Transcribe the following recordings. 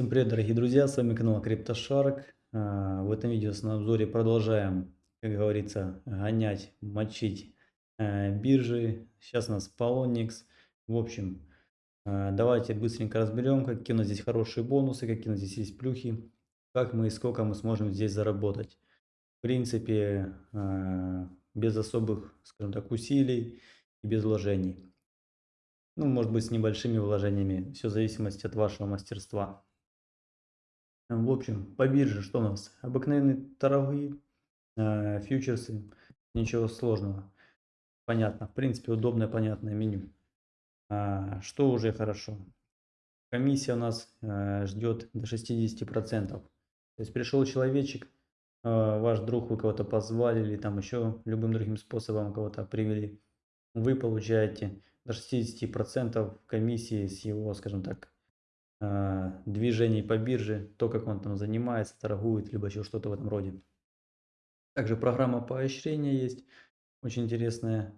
Всем привет, дорогие друзья, с вами канал CryptoShark. А, в этом видео на обзоре продолжаем, как говорится, гонять, мочить э, биржи. Сейчас у нас Polonix. В общем, э, давайте быстренько разберем, какие у нас здесь хорошие бонусы, какие у нас здесь есть плюхи, как мы и сколько мы сможем здесь заработать. В принципе, без особых, скажем так, усилий и без вложений. Ну, может быть, с небольшими вложениями. Все в зависимости от вашего мастерства. В общем, по бирже что у нас? Обыкновенные торговые э, фьючерсы, ничего сложного. Понятно, в принципе, удобное, понятное меню. А, что уже хорошо? Комиссия у нас э, ждет до 60%. То есть пришел человечек, э, ваш друг, вы кого-то позвали или там еще любым другим способом кого-то привели. Вы получаете до 60% комиссии с его, скажем так, движений по бирже, то, как он там занимается, торгует, либо еще что-то в этом роде. Также программа поощрения есть, очень интересная.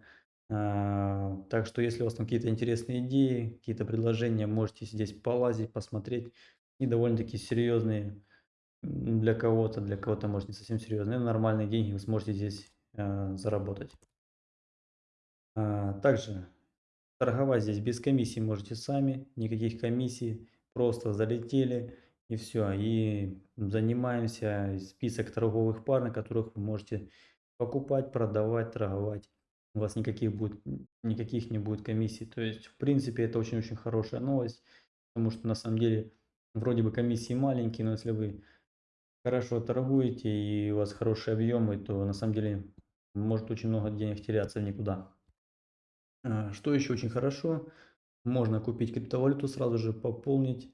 А, так что, если у вас там какие-то интересные идеи, какие-то предложения, можете здесь полазить, посмотреть. И довольно-таки серьезные для кого-то, для кого-то может не совсем серьезные, но нормальные деньги вы сможете здесь а, заработать. Также торговать здесь без комиссии можете сами, никаких комиссий. Просто залетели и все. И занимаемся список торговых пар, на которых вы можете покупать, продавать, торговать. У вас никаких, будет, никаких не будет комиссий. То есть, в принципе, это очень-очень хорошая новость. Потому что на самом деле вроде бы комиссии маленькие, но если вы хорошо торгуете и у вас хорошие объемы, то на самом деле может очень много денег теряться в никуда. А, что еще очень хорошо, можно купить криптовалюту, сразу же пополнить.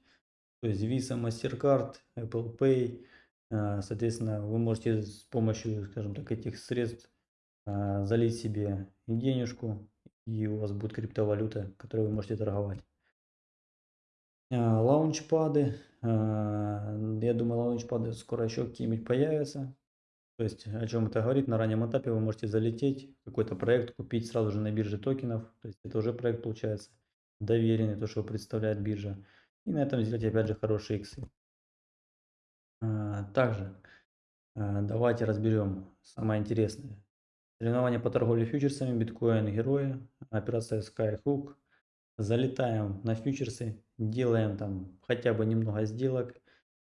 То есть Visa, MasterCard, Apple Pay. А, соответственно, вы можете с помощью, скажем так, этих средств а, залить себе денежку, и у вас будет криптовалюта, которой вы можете торговать. А, лаунчпады. Я думаю, лаунчпады скоро еще какие-нибудь появятся. То есть, о чем это говорит, на раннем этапе вы можете залететь, какой-то проект купить сразу же на бирже токенов. То есть, это уже проект получается доверенный, то, что представляет биржа. И на этом сделать опять же хорошие иксы. А, также а, давайте разберем самое интересное. Соревнования по торговле фьючерсами, биткоин, герои, операция Skyhook. Залетаем на фьючерсы, делаем там хотя бы немного сделок.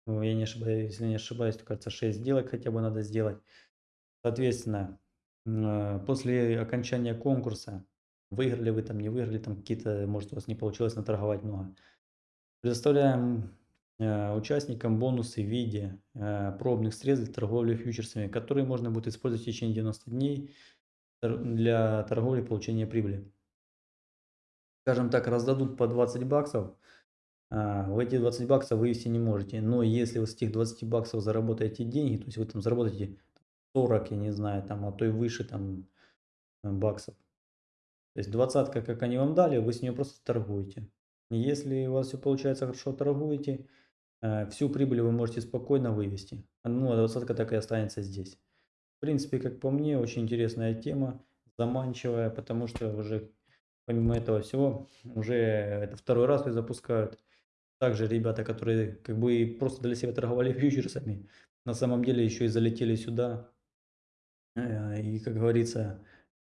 Я не ошибаюсь, если не ошибаюсь, то кажется 6 сделок хотя бы надо сделать. Соответственно, а, после окончания конкурса Выиграли вы там, не выиграли, там какие-то, может у вас не получилось наторговать много. Предоставляем э, участникам бонусы в виде э, пробных средств для торговли фьючерсами, которые можно будет использовать в течение 90 дней для торговли и получения прибыли. Скажем так, раздадут по 20 баксов, э, в эти 20 баксов вывести не можете, но если вы с этих 20 баксов заработаете деньги, то есть вы там заработаете 40, я не знаю, там, а то и выше там баксов, то есть двадцатка, как они вам дали, вы с нее просто торгуете. Если у вас все получается хорошо, торгуете, э, всю прибыль вы можете спокойно вывести. Ну, а двадцатка так и останется здесь. В принципе, как по мне, очень интересная тема, заманчивая, потому что уже помимо этого всего, уже это второй раз ее запускают. Также ребята, которые как бы просто для себя торговали фьючерсами, на самом деле еще и залетели сюда. Э, и, как говорится,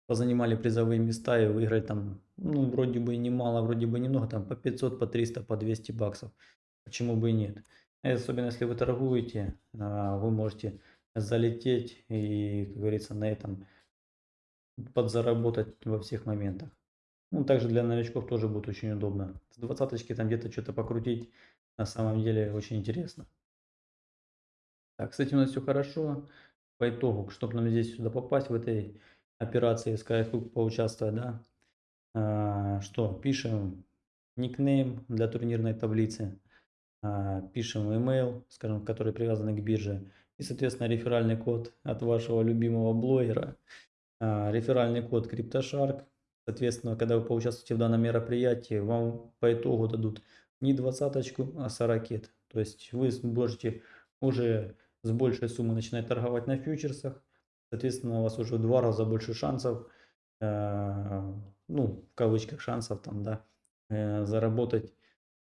позанимали призовые места и выиграли там, ну, вроде бы немало, вроде бы немного, там по 500, по 300, по 200 баксов. Почему бы и нет? И особенно если вы торгуете, а, вы можете залететь и, как говорится, на этом подзаработать во всех моментах. Ну, также для новичков тоже будет очень удобно. С двадцаточки там где-то что-то покрутить, на самом деле очень интересно. Так, с этим у нас все хорошо. По итогу, чтобы нам здесь сюда попасть, в этой операции Skyhook поучаствовать, да. А, что, пишем никнейм для турнирной таблицы, а, пишем email, скажем, который привязан к бирже, и, соответственно, реферальный код от вашего любимого блогера, а, реферальный код CryptoShark. Соответственно, когда вы поучаствуете в данном мероприятии, вам по итогу дадут не двадцаточку, а 40. То есть вы можете уже с большей суммы начинать торговать на фьючерсах, Соответственно, у вас уже в два раза больше шансов, э, ну, в кавычках шансов там, да, э, заработать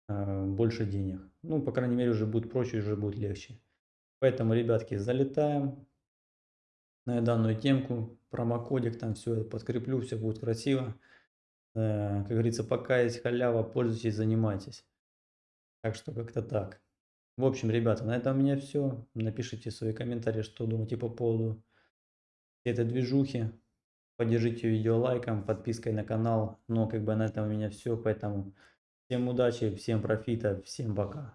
э, больше денег. Ну, по крайней мере, уже будет проще, уже будет легче. Поэтому, ребятки, залетаем на данную темку, промокодик, там все подкреплю, все будет красиво. Э, как говорится, пока есть халява, пользуйтесь, занимайтесь. Так что как-то так. В общем, ребята, на этом у меня все. Напишите свои комментарии, что думаете по поводу этой движухи. Поддержите видео лайком, подпиской на канал. Но как бы на этом у меня все. Поэтому всем удачи, всем профита, всем пока.